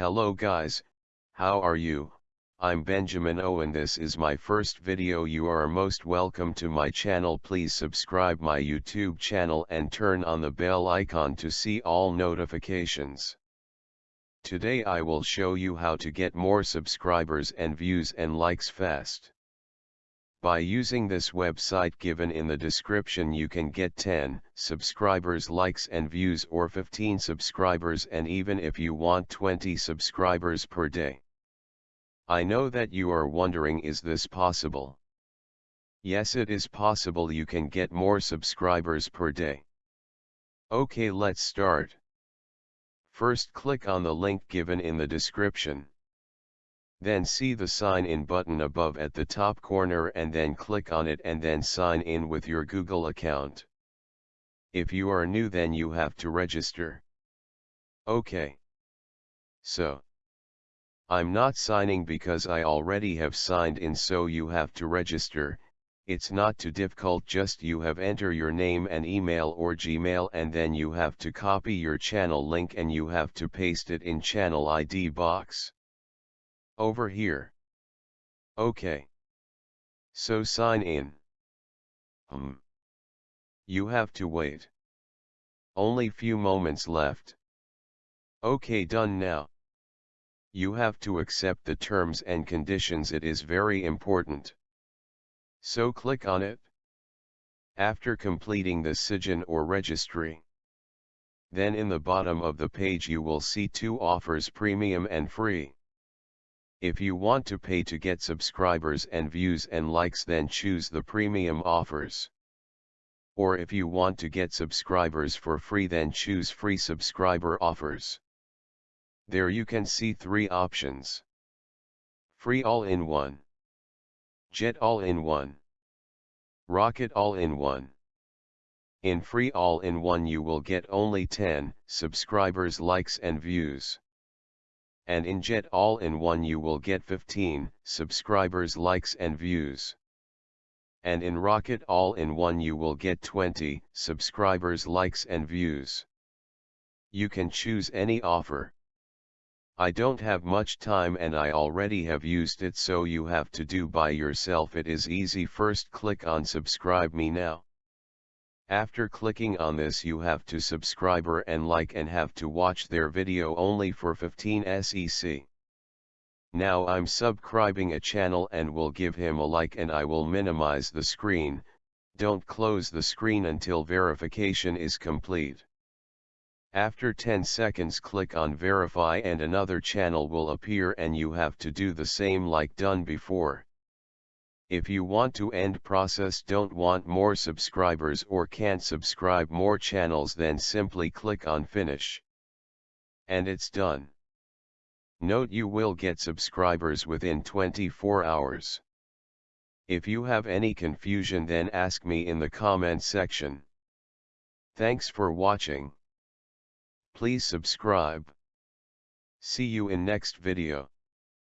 Hello guys, how are you? I'm Benjamin O and this is my first video you are most welcome to my channel please subscribe my YouTube channel and turn on the bell icon to see all notifications. Today I will show you how to get more subscribers and views and likes fast. By using this website given in the description you can get 10 subscribers likes and views or 15 subscribers and even if you want 20 subscribers per day. I know that you are wondering is this possible? Yes it is possible you can get more subscribers per day. Okay let's start. First click on the link given in the description. Then see the sign in button above at the top corner and then click on it and then sign in with your Google account. If you are new then you have to register. Okay. So. I'm not signing because I already have signed in so you have to register, it's not too difficult just you have enter your name and email or Gmail and then you have to copy your channel link and you have to paste it in channel ID box. Over here. OK. So sign in. Hmm. You have to wait. Only few moments left. OK done now. You have to accept the terms and conditions it is very important. So click on it. After completing the sign or registry. Then in the bottom of the page you will see two offers premium and free. If you want to pay to get subscribers and views and likes then choose the premium offers. Or if you want to get subscribers for free then choose free subscriber offers. There you can see three options. Free all-in-one. Jet all-in-one. Rocket all-in-one. In free all-in-one you will get only 10 subscribers likes and views. And in Jet all-in-one you will get 15 subscribers likes and views. And in Rocket all-in-one you will get 20 subscribers likes and views. You can choose any offer. I don't have much time and I already have used it so you have to do by yourself it is easy first click on subscribe me now. After clicking on this you have to subscriber and like and have to watch their video only for 15 SEC. Now I'm subscribing a channel and will give him a like and I will minimize the screen, don't close the screen until verification is complete. After 10 seconds click on verify and another channel will appear and you have to do the same like done before. If you want to end process don't want more subscribers or can't subscribe more channels then simply click on finish. And it's done. Note you will get subscribers within 24 hours. If you have any confusion then ask me in the comment section. Thanks for watching. Please subscribe. See you in next video.